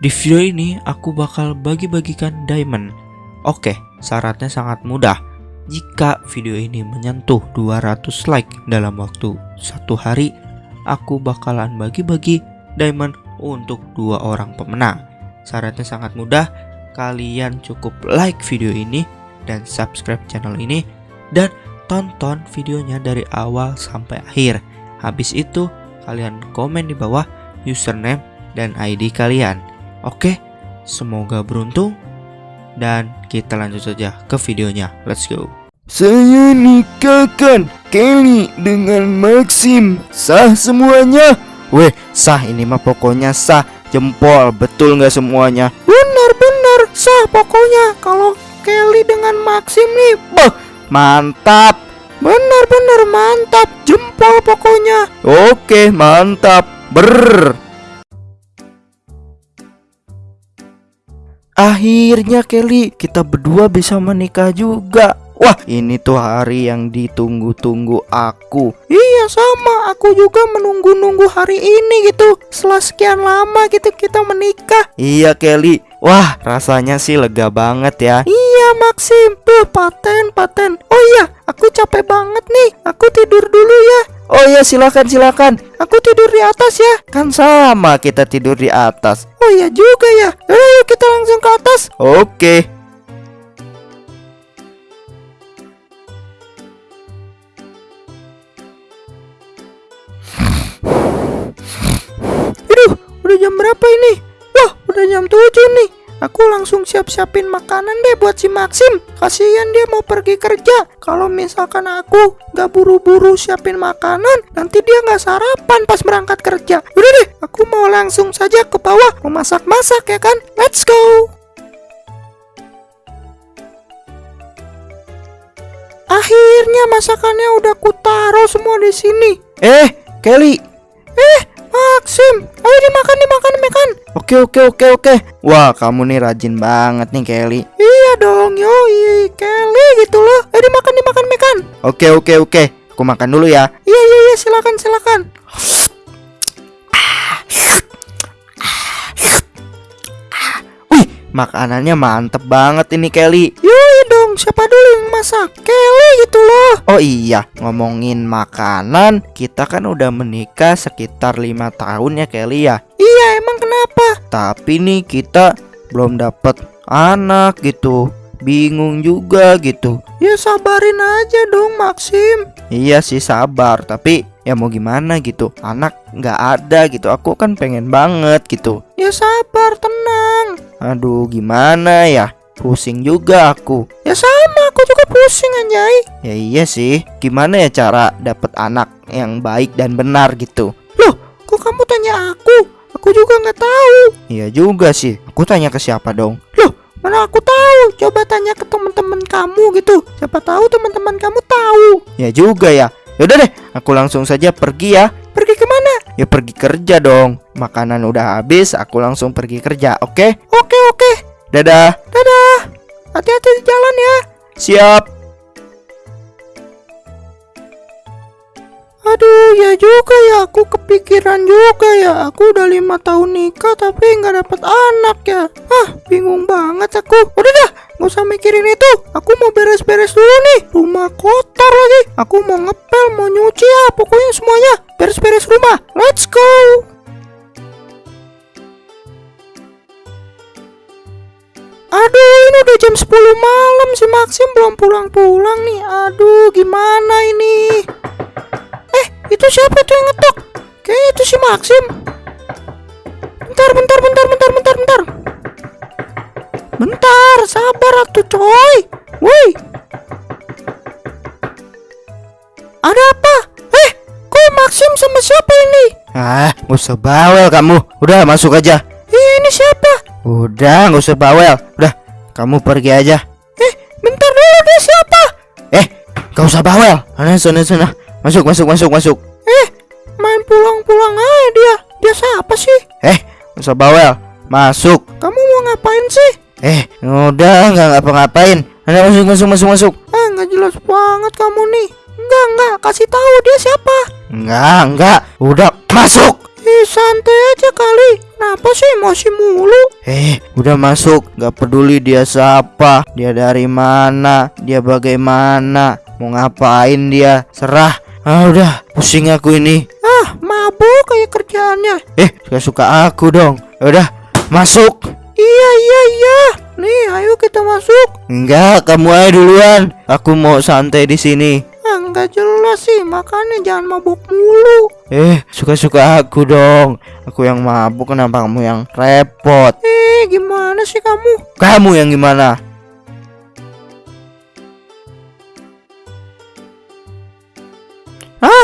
Di video ini aku bakal bagi-bagikan diamond. Oke, syaratnya sangat mudah. Jika video ini menyentuh 200 like dalam waktu satu hari, aku bakalan bagi-bagi diamond untuk dua orang pemenang. Syaratnya sangat mudah, kalian cukup like video ini dan subscribe channel ini dan tonton videonya dari awal sampai akhir. Habis itu, kalian komen di bawah username dan ID kalian. Oke, semoga beruntung dan kita lanjut saja ke videonya. Let's go. Saya nikahkan Kelly dengan Maxim Sah semuanya? Weh, sah ini mah pokoknya sah Jempol, betul nggak semuanya? Benar-benar sah pokoknya Kalau Kelly dengan Maxim nih Bah, mantap Benar-benar mantap Jempol pokoknya Oke, mantap Ber. Akhirnya Kelly, kita berdua bisa menikah juga. Wah, ini tuh hari yang ditunggu-tunggu aku. Iya, sama. Aku juga menunggu-nunggu hari ini gitu. Setelah sekian lama gitu kita menikah. Iya, Kelly. Wah, rasanya sih lega banget ya. Iya, Maxim. Tuh, paten, paten. Oh iya, aku capek banget nih. Aku tidur dulu ya. Oh iya, silakan, silakan. Aku tidur di atas ya. Kan sama kita tidur di atas. Oh iya juga ya. Ayo kita langsung ke atas. Oke. Aduh, udah jam berapa ini? Wah, udah jam 7 nih. Aku langsung siap-siapin makanan deh buat si Maxim. Kasihan dia mau pergi kerja. Kalau misalkan aku gak buru-buru siapin makanan, nanti dia gak sarapan pas berangkat kerja. Udah deh, aku mau langsung saja ke bawah mau masak-masak ya kan? Let's go. Akhirnya masakannya udah kutaruh semua di sini. Eh, Kelly. Eh, Maxim, ayo dimakan, dimakan, dimakan. Oke, oke, oke, oke. Wah, kamu nih rajin banget nih, Kelly. Iya dong, yoi, Kelly gitu loh. Ayo dimakan, dimakan, makan. Oke, oke, oke. Aku makan dulu ya. Iya, iya, iya, silakan, silakan. Makanannya mantep banget ini, Kelly. Yoi dong, siapa dulu yang masak? Kelly gitu loh. Oh iya, ngomongin makanan, kita kan udah menikah sekitar lima tahun ya Kelly ya. Iya, emang kenapa? Tapi nih kita belum dapet anak gitu. Bingung juga gitu. Ya sabarin aja dong, Maxim. Iya sih sabar, tapi ya mau gimana gitu. Anak nggak ada gitu. Aku kan pengen banget gitu. Ya sabar, tenang. Aduh, gimana ya? Pusing juga aku. Ya sama, aku juga pusing anjay. Ya iya sih. Gimana ya cara dapet anak yang baik dan benar gitu? Loh, kok kamu tanya aku? Aku juga nggak tahu. Iya juga sih. Aku tanya ke siapa dong? Loh, mana aku tahu? Coba tanya ke teman-teman kamu gitu. Siapa tahu teman-teman kamu tahu. Ya juga ya. Yaudah deh, aku langsung saja pergi ya. Pergi ke mana? Ya pergi kerja dong. Makanan udah habis, aku langsung pergi kerja. Oke? Oke oke. Dadah. Dadah. Hati-hati di jalan ya. Siap. Aduh, ya juga ya. Aku kepikiran juga ya. Aku udah lima tahun nikah tapi nggak dapet anak ya. Ah, bingung banget aku. Udah dah, nggak usah mikirin itu. Aku mau beres-beres dulu nih. Rumah kotor lagi. Aku mau ngepel, mau nyuci ya. Pokoknya semuanya beres-beres rumah. Let's go. Aduh, ini udah jam 10 malam si Maxim belum pulang-pulang nih. Aduh, gimana ini? Eh, itu siapa tuh yang ngetok? Kayaknya itu si Maxim. Bentar, bentar, bentar, bentar, bentar, bentar. Bentar, sabar atuh coy. Woi. Ada apa? Eh, kok Maxim sama siapa ini? Ah, gak usah bawel kamu. Udah masuk aja. Iya, ini siapa? Udah, nggak usah bawel. Udah, kamu pergi aja. Eh, bentar dulu dia siapa? Eh, gak usah bawel. Sana, sana, sana. Masuk, masuk, masuk, masuk. Eh, main pulang-pulang aja dia. Dia siapa sih? Eh, gak usah bawel. Masuk. Kamu mau ngapain sih? Eh, udah nggak ngapa-ngapain. Anda masuk, masuk, masuk, masuk. Ah, nggak jelas banget kamu nih. Enggak, enggak. Kasih tahu dia siapa. Enggak, enggak. Udah masuk. Eh santai aja kali Kenapa sih emosi mulu Eh udah masuk Gak peduli dia siapa Dia dari mana Dia bagaimana Mau ngapain dia Serah Ah udah pusing aku ini Ah mabuk kayak kerjaannya Eh suka-suka aku dong Udah masuk Iya iya iya. Nih ayo kita masuk. Enggak kamu aja duluan. Aku mau santai di sini. Enggak jelas sih. Makanya jangan mabuk mulu. Eh suka-suka aku dong. Aku yang mabuk kenapa kamu yang repot? Eh gimana sih kamu? Kamu yang gimana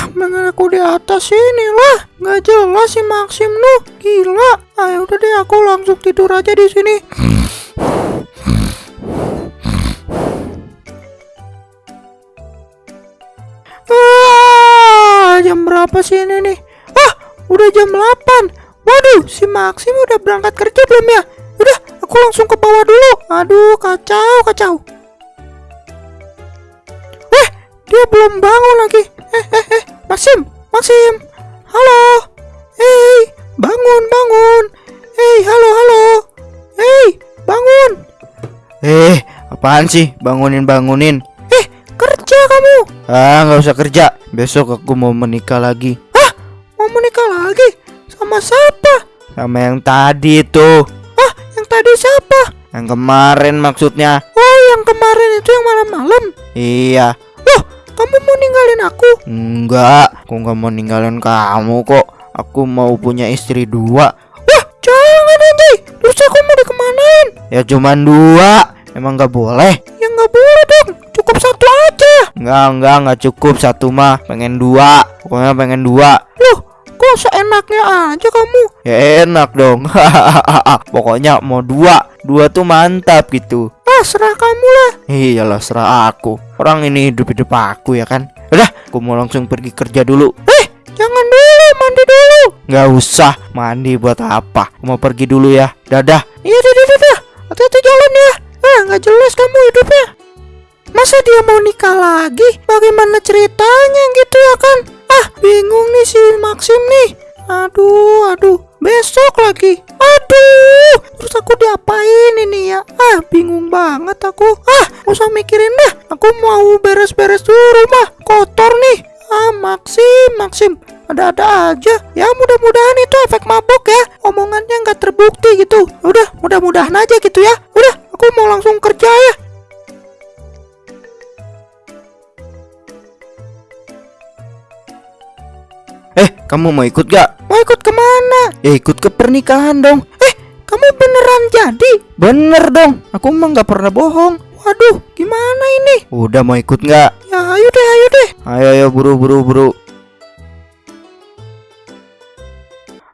Ah, dengan aku di atas sini lah. Nggak jelas si Maxim lu. Gila. Ayo udah deh aku langsung tidur aja di sini. Ah, jam berapa sih ini nih? Ah, udah jam 8. Waduh, si Maxim udah berangkat kerja belum ya? Udah, aku langsung ke bawah dulu. Aduh, kacau, kacau. Eh, dia belum bangun lagi. Eh, eh, eh, Maxim, Maxim. Halo. Hei, bangun, bangun. Hei, halo, halo. Hei, bangun. Eh, apaan sih? Bangunin, bangunin. Eh, kerja kamu. Ah, nggak usah kerja. Besok aku mau menikah lagi. Hah? Mau menikah lagi? Sama siapa? Sama yang tadi tuh. Ah, yang tadi siapa? Yang kemarin maksudnya. Oh, yang kemarin itu yang malam-malam. Iya. Kamu mau ninggalin aku? Enggak, aku nggak mau ninggalin kamu kok. Aku mau punya istri dua. Wah, jangan anjay. Terus aku mau dikemanain? Ya cuman dua. Emang nggak boleh? Ya nggak boleh dong. Cukup satu aja. Enggak, enggak, nggak cukup satu mah. Pengen dua. Pokoknya pengen dua. Loh, kok seenaknya aja kamu? Ya enak dong. Pokoknya mau dua. Dua tuh mantap gitu. Ah, serah kamu lah. Iyalah, serah aku. Orang ini hidup-hidup aku ya kan. Udah, aku mau langsung pergi kerja dulu. Eh, jangan dulu, mandi dulu. Nggak usah, mandi buat apa? Aku mau pergi dulu ya. Dadah. Iya, dadah, dadah. Hati-hati jalan ya. Ah, nggak jelas kamu hidupnya. Masa dia mau nikah lagi? Bagaimana ceritanya gitu ya kan? Ah, bingung nih si Maxim nih. Aduh, aduh. Besok lagi. Aduh, terus aku diapain ini ya? Ah, bingung banget aku. Ah, usah mikirin dah. Aku mau beres-beres dulu rumah. Kotor nih. Ah, Maxim, Maxim. Ada-ada aja. Ya, mudah-mudahan itu efek mabok ya. Omongannya nggak terbukti gitu. Udah, mudah-mudahan aja gitu ya. Udah, aku mau langsung kerja ya. Eh, kamu mau ikut gak? Mau ikut ke mana? Ya ikut ke pernikahan dong Eh, kamu beneran jadi? Bener dong, aku emang gak pernah bohong Waduh, gimana ini? Udah mau ikut gak? Ya ayo deh, ayo deh Ayo, ayo, buru, buru, buru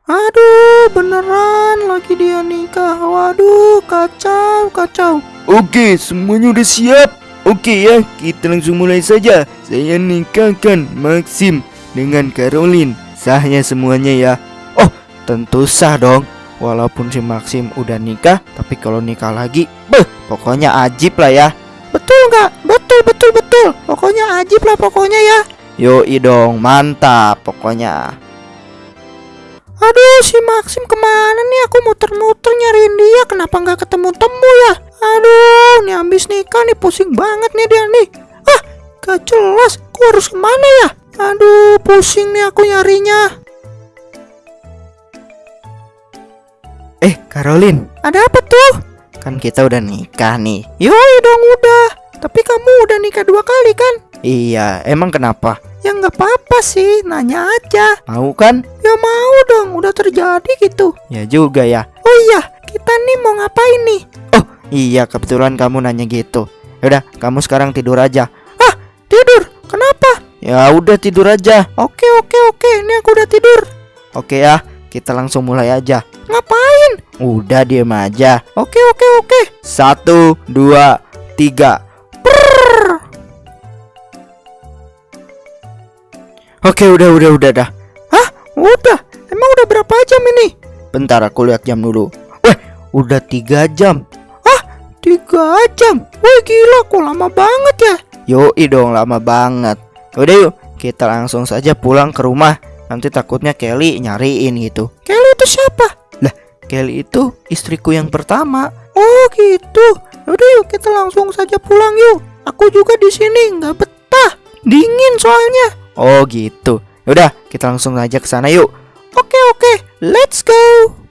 Aduh, beneran lagi dia nikah Waduh, kacau, kacau Oke, semuanya udah siap. Oke ya, kita langsung mulai saja. Saya nikahkan Maxim dengan Caroline. Sahnya semuanya ya. Oh, tentu sah dong Walaupun si Maxim udah nikah Tapi kalau nikah lagi Beh, pokoknya ajib lah ya Betul nggak? Betul, betul, betul Pokoknya ajib lah pokoknya ya Yoi dong, mantap pokoknya Aduh, si Maxim ke mana nih? Aku muter-muter nyariin dia Kenapa nggak ketemu-temu ya? Aduh, nih habis nikah nih pusing banget nih dia nih Ah, gak jelas Aku harus ke mana ya? Aduh, pusing nih aku nyarinya Eh, Caroline, ada apa tuh? Kan kita udah nikah nih. Yoi dong udah. Tapi kamu udah nikah dua kali kan? Iya, emang kenapa? Ya nggak apa-apa sih, nanya aja. Mau kan? Ya mau dong, udah terjadi gitu. Ya juga ya. Oh iya, kita nih mau ngapain nih? Oh iya, kebetulan kamu nanya gitu. Yaudah, kamu sekarang tidur aja. Ah? Ya udah tidur aja. Oke oke oke, ini aku udah tidur. Oke ya, kita langsung mulai aja. Ngapain? Udah diem aja. Oke oke oke. Satu, dua, tiga. Prrrr. Oke udah udah udah dah. Hah? Udah? Emang udah berapa jam ini? Bentar aku lihat jam dulu. Weh, udah tiga jam. Hah? Tiga jam? Wih gila, kok lama banget ya? Yoi dong, lama banget. Udah yuk, kita langsung saja pulang ke rumah. Nanti takutnya Kelly nyariin gitu. Kelly itu siapa? Lah, Kelly itu istriku yang pertama. Oh gitu. Udah yuk kita langsung saja pulang yuk. Aku juga di sini nggak betah. Dingin soalnya. Oh gitu. Udah kita langsung aja ke sana yuk. Oke oke, let's go.